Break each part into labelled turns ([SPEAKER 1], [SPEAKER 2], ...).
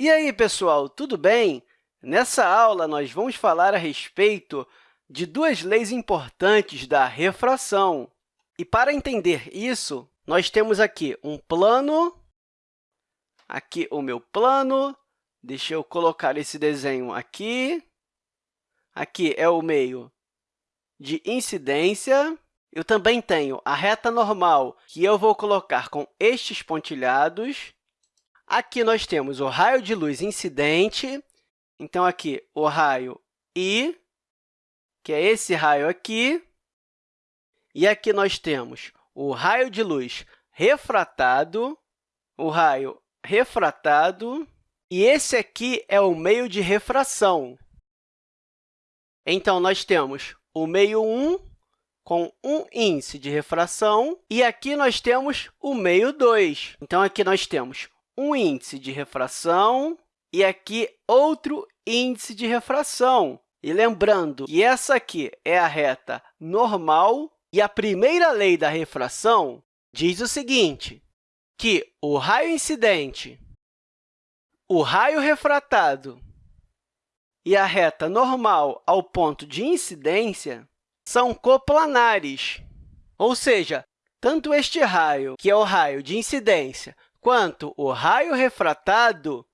[SPEAKER 1] E aí, pessoal, tudo bem? Nessa aula, nós vamos falar a respeito de duas leis importantes da refração. E, para entender isso, nós temos aqui um plano, aqui o meu plano, deixa eu colocar esse desenho aqui, aqui é o meio de incidência, eu também tenho a reta normal, que eu vou colocar com estes pontilhados, Aqui nós temos o raio de luz incidente. Então, aqui, o raio I, que é esse raio aqui. E aqui nós temos o raio de luz refratado, o raio refratado, e esse aqui é o meio de refração. Então, nós temos o meio 1 com um índice de refração, e aqui nós temos o meio 2. Então, aqui nós temos um índice de refração e aqui outro índice de refração. E lembrando que essa aqui é a reta normal e a primeira lei da refração diz o seguinte, que o raio incidente, o raio refratado e a reta normal ao ponto de incidência são coplanares, ou seja, tanto este raio, que é o raio de incidência, quanto o raio refratado,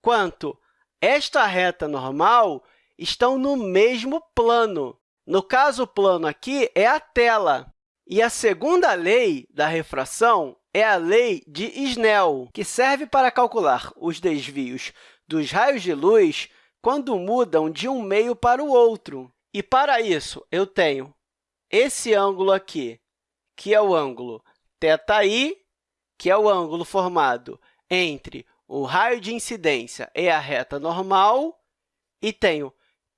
[SPEAKER 1] quanto esta reta normal estão no mesmo plano. No caso, o plano aqui é a tela. E a segunda lei da refração é a lei de Snell, que serve para calcular os desvios dos raios de luz quando mudam de um meio para o outro. E, para isso, eu tenho esse ângulo aqui, que é o ângulo θi, que é o ângulo formado entre o raio de incidência e a reta normal, e tenho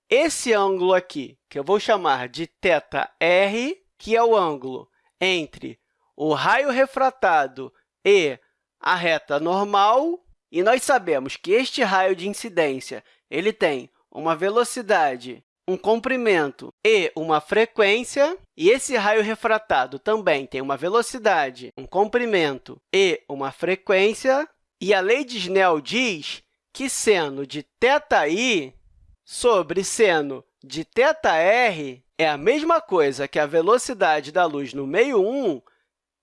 [SPEAKER 1] esse ângulo aqui, que eu vou chamar de θr, que é o ângulo entre o raio refratado e a reta normal, e nós sabemos que este raio de incidência ele tem uma velocidade um comprimento e uma frequência, e esse raio refratado também tem uma velocidade, um comprimento e uma frequência, e a lei de Snell diz que seno de θi sobre seno de θr é a mesma coisa que a velocidade da luz no meio 1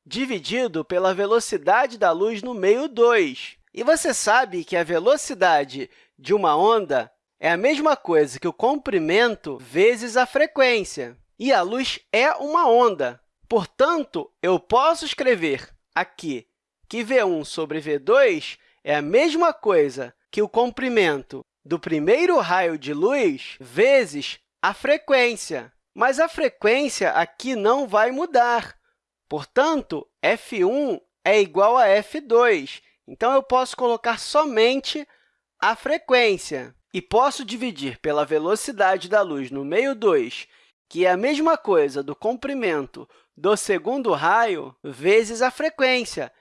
[SPEAKER 1] dividido pela velocidade da luz no meio 2. E você sabe que a velocidade de uma onda é a mesma coisa que o comprimento vezes a frequência. E a luz é uma onda. Portanto, eu posso escrever aqui que v1 sobre v2 é a mesma coisa que o comprimento do primeiro raio de luz vezes a frequência. Mas a frequência aqui não vai mudar. Portanto, f1 é igual a f2. Então, eu posso colocar somente a frequência e posso dividir pela velocidade da luz no meio 2, que é a mesma coisa do comprimento do segundo raio, vezes a frequência.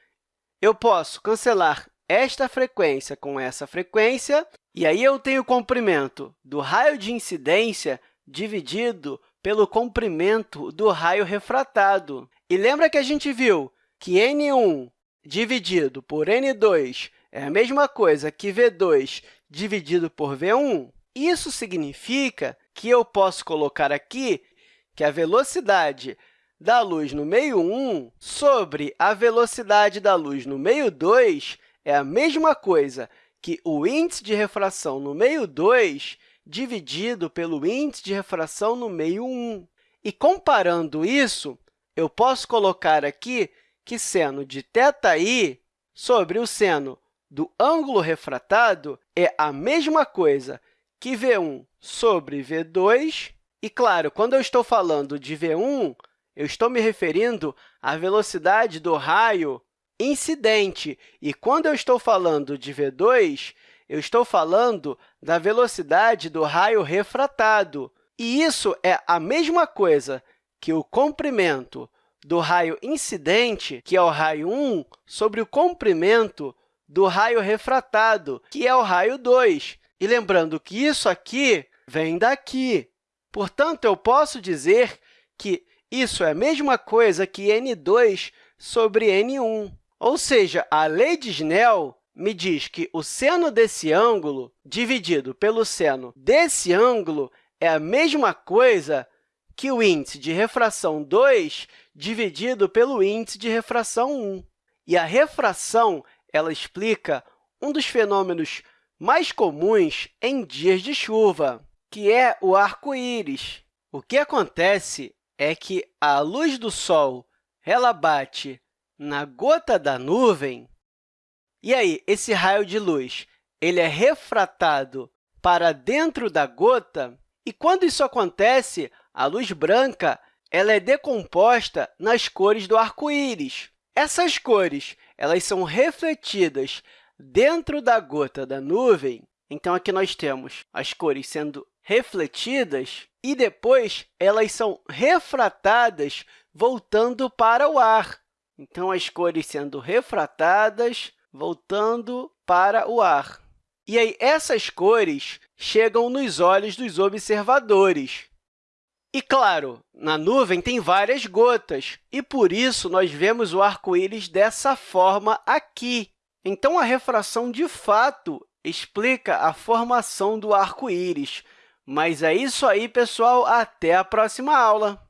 [SPEAKER 1] Eu posso cancelar esta frequência com essa frequência, e aí eu tenho o comprimento do raio de incidência dividido pelo comprimento do raio refratado. E lembra que a gente viu que n1 dividido por n2 é a mesma coisa que v2 dividido por v1, isso significa que eu posso colocar aqui que a velocidade da luz no meio 1 sobre a velocidade da luz no meio 2 é a mesma coisa que o índice de refração no meio 2 dividido pelo índice de refração no meio 1. E, comparando isso, eu posso colocar aqui que seno de θi sobre o seno do ângulo refratado é a mesma coisa que v1 sobre v2. E, claro, quando eu estou falando de v1, eu estou me referindo à velocidade do raio incidente. E, quando eu estou falando de v2, eu estou falando da velocidade do raio refratado. E isso é a mesma coisa que o comprimento do raio incidente, que é o raio 1, sobre o comprimento do raio refratado, que é o raio 2. E lembrando que isso aqui vem daqui. Portanto, eu posso dizer que isso é a mesma coisa que n2 sobre n1. Ou seja, a lei de Snell me diz que o seno desse ângulo dividido pelo seno desse ângulo é a mesma coisa que o índice de refração 2 dividido pelo índice de refração 1. E a refração ela explica um dos fenômenos mais comuns em dias de chuva, que é o arco-íris. O que acontece é que a luz do Sol ela bate na gota da nuvem, e aí, esse raio de luz ele é refratado para dentro da gota, e quando isso acontece, a luz branca ela é decomposta nas cores do arco-íris. Essas cores elas são refletidas dentro da gota da nuvem. Então, aqui nós temos as cores sendo refletidas e depois elas são refratadas voltando para o ar. Então, as cores sendo refratadas, voltando para o ar. E aí, essas cores chegam nos olhos dos observadores. E, claro, na nuvem tem várias gotas, e, por isso, nós vemos o arco-íris dessa forma aqui. Então, a refração, de fato, explica a formação do arco-íris. Mas é isso aí, pessoal. Até a próxima aula!